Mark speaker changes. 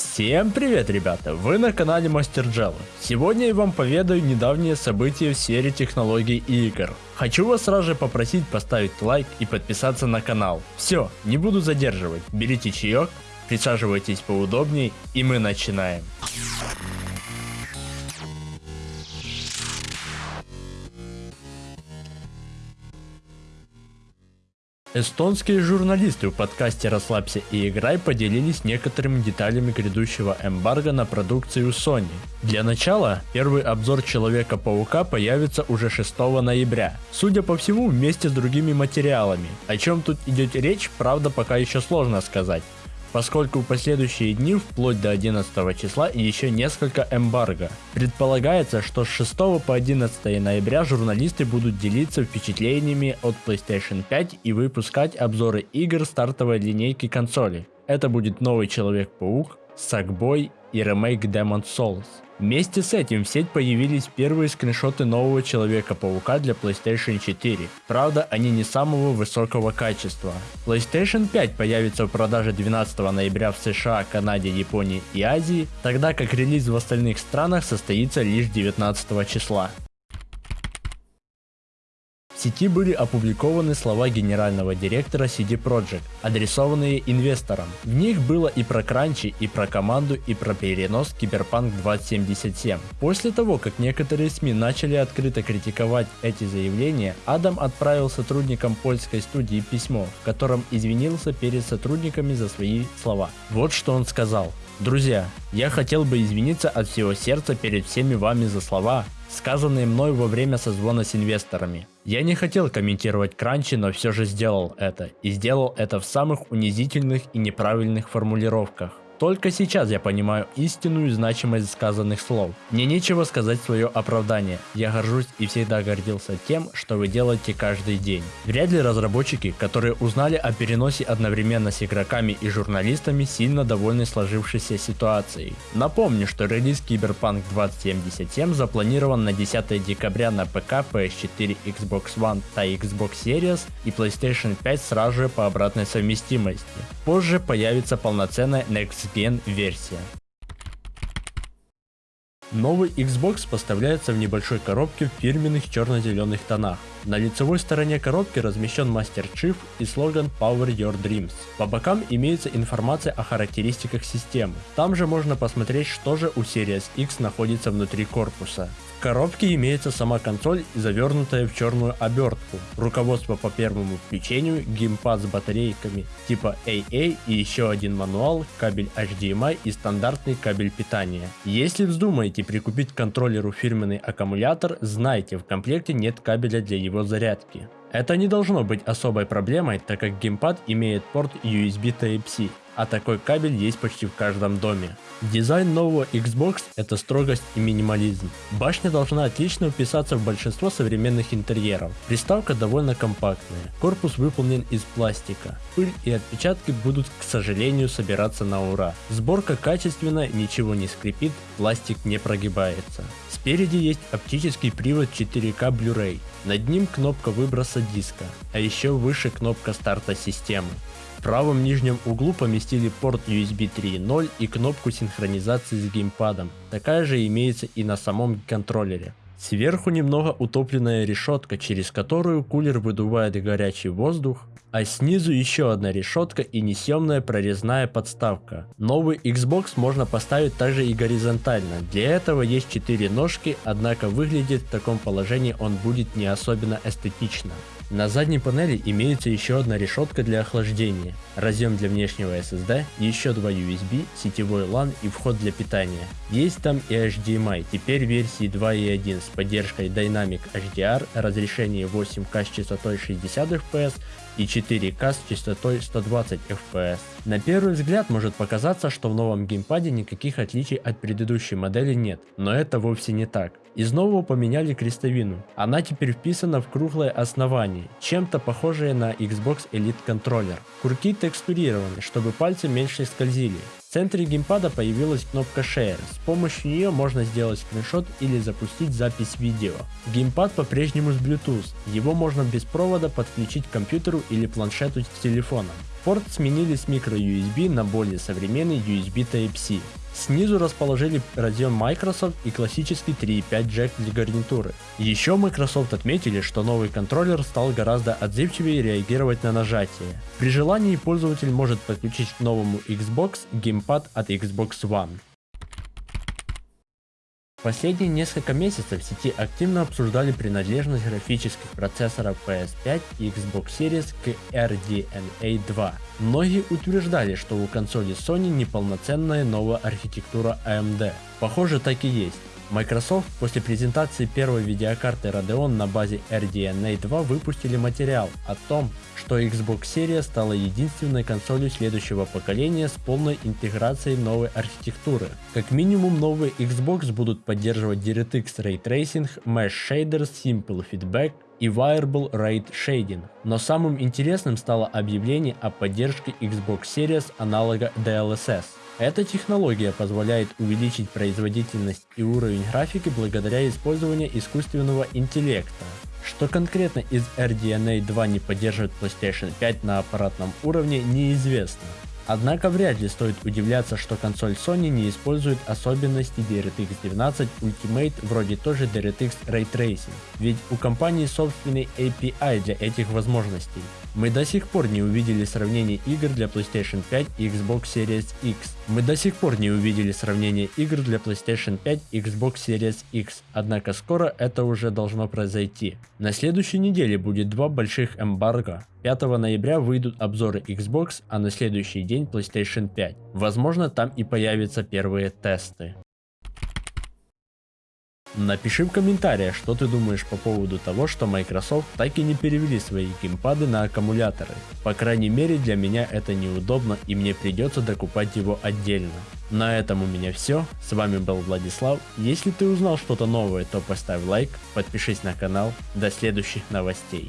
Speaker 1: Всем привет, ребята! Вы на канале Мастер Джелла. Сегодня я вам поведаю недавние события в сфере технологий и игр. Хочу вас сразу же попросить поставить лайк и подписаться на канал. Все, не буду задерживать. Берите чаек, присаживайтесь поудобнее и мы начинаем. Эстонские журналисты в подкасте «Расслабься и играй» поделились некоторыми деталями грядущего эмбарго на продукцию Sony. Для начала, первый обзор Человека-паука появится уже 6 ноября, судя по всему вместе с другими материалами. О чем тут идет речь, правда пока еще сложно сказать поскольку в последующие дни, вплоть до 11 числа, еще несколько эмбарго. Предполагается, что с 6 по 11 ноября журналисты будут делиться впечатлениями от PlayStation 5 и выпускать обзоры игр стартовой линейки консоли. Это будет новый Человек-паук, Sackboy и ремейк Demon Souls. Вместе с этим в сеть появились первые скриншоты нового Человека-паука для PlayStation 4. Правда, они не самого высокого качества. PlayStation 5 появится в продаже 12 ноября в США, Канаде, Японии и Азии, тогда как релиз в остальных странах состоится лишь 19 числа. Сети были опубликованы слова генерального директора CD Projekt, адресованные инвесторам. В них было и про кранчи, и про команду, и про перенос Киберпанк 2077. После того, как некоторые СМИ начали открыто критиковать эти заявления, Адам отправил сотрудникам польской студии письмо, в котором извинился перед сотрудниками за свои слова. Вот что он сказал. Друзья, я хотел бы извиниться от всего сердца перед всеми вами за слова, сказанные мной во время созвона с инвесторами. Я не хотел комментировать кранчи, но все же сделал это. И сделал это в самых унизительных и неправильных формулировках. Только сейчас я понимаю истинную значимость сказанных слов. Мне нечего сказать свое оправдание. Я горжусь и всегда гордился тем, что вы делаете каждый день. Вряд ли разработчики, которые узнали о переносе одновременно с игроками и журналистами, сильно довольны сложившейся ситуацией. Напомню, что релиз Cyberpunk 2077 запланирован на 10 декабря на ПК, PS4, Xbox One и Xbox Series и PlayStation 5 сразу же по обратной совместимости. Позже появится полноценная Next Gen версия. Новый Xbox поставляется в небольшой коробке в фирменных черно-зеленых тонах. На лицевой стороне коробки размещен Chief и слоган Power Your Dreams. По бокам имеется информация о характеристиках системы. Там же можно посмотреть, что же у Series X находится внутри корпуса. В коробке имеется сама консоль, завернутая в черную обертку, руководство по первому включению, геймпад с батарейками типа AA и еще один мануал, кабель HDMI и стандартный кабель питания. Если вздумаете прикупить к контроллеру фирменный аккумулятор, знайте, в комплекте нет кабеля для его зарядки. Это не должно быть особой проблемой, так как геймпад имеет порт USB Type-C а такой кабель есть почти в каждом доме. Дизайн нового Xbox это строгость и минимализм. Башня должна отлично вписаться в большинство современных интерьеров. Приставка довольно компактная, корпус выполнен из пластика. Пыль и отпечатки будут, к сожалению, собираться на ура. Сборка качественная, ничего не скрипит, пластик не прогибается. Спереди есть оптический привод 4К Blu-ray, над ним кнопка выброса диска, а еще выше кнопка старта системы. В правом нижнем углу поместили порт USB 3.0 и кнопку синхронизации с геймпадом. Такая же имеется и на самом контроллере. Сверху немного утопленная решетка, через которую кулер выдувает горячий воздух, а снизу еще одна решетка и несъемная прорезная подставка. Новый Xbox можно поставить также и горизонтально, для этого есть 4 ножки, однако выглядит в таком положении он будет не особенно эстетично. На задней панели имеется еще одна решетка для охлаждения, разъем для внешнего SSD, еще два USB, сетевой LAN и вход для питания. Есть там и HDMI, теперь версии 2.1 с поддержкой Dynamic HDR, разрешение 8К с частотой 60 FPS и 4К с частотой 120 FPS. На первый взгляд может показаться, что в новом геймпаде никаких отличий от предыдущей модели нет, но это вовсе не так. Из нового поменяли крестовину, она теперь вписана в круглое основание Sony, чем-то похожие на Xbox Elite контроллер. Курки текстурированы, чтобы пальцы меньше скользили. В центре геймпада появилась кнопка Share, с помощью нее можно сделать скриншот или запустить запись видео. Геймпад по-прежнему с Bluetooth, его можно без провода подключить к компьютеру или планшету с телефоном. Порт сменили с microUSB на более современный USB Type-C. Снизу расположили разъем Microsoft и классический 3.5 джек для гарнитуры. Еще Microsoft отметили, что новый контроллер стал гораздо отзывчивее реагировать на нажатие. При желании пользователь может подключить к новому Xbox геймпад от Xbox One. Последние несколько месяцев в сети активно обсуждали принадлежность графических процессоров PS5 и Xbox Series к RDNA 2. Многие утверждали, что у консоли Sony неполноценная новая архитектура AMD. Похоже так и есть. Microsoft после презентации первой видеокарты Radeon на базе RDNA 2 выпустили материал о том, что Xbox Series стала единственной консолью следующего поколения с полной интеграцией новой архитектуры. Как минимум новые Xbox будут поддерживать DirectX Ray Tracing, Mesh Shaders, Simple Feedback, и Wireable Rate Shading. Но самым интересным стало объявление о поддержке Xbox Series аналога DLSS. Эта технология позволяет увеличить производительность и уровень графики благодаря использованию искусственного интеллекта. Что конкретно из RDNA 2 не поддерживает PlayStation 5 на аппаратном уровне неизвестно. Однако вряд ли стоит удивляться, что консоль Sony не использует особенности DirectX 19 Ultimate вроде тоже DirectX Ray Tracing, ведь у компании собственный API для этих возможностей. Мы до сих пор не увидели сравнение игр для PlayStation 5 и Xbox Series X. Мы до сих пор не увидели сравнение игр для PlayStation 5 и Xbox Series X, однако скоро это уже должно произойти. На следующей неделе будет два больших эмбарго. 5 ноября выйдут обзоры Xbox, а на следующий день PlayStation 5. Возможно там и появятся первые тесты. Напиши в комментариях, что ты думаешь по поводу того, что Microsoft так и не перевели свои геймпады на аккумуляторы. По крайней мере для меня это неудобно и мне придется докупать его отдельно. На этом у меня все, с вами был Владислав, если ты узнал что-то новое, то поставь лайк, подпишись на канал, до следующих новостей.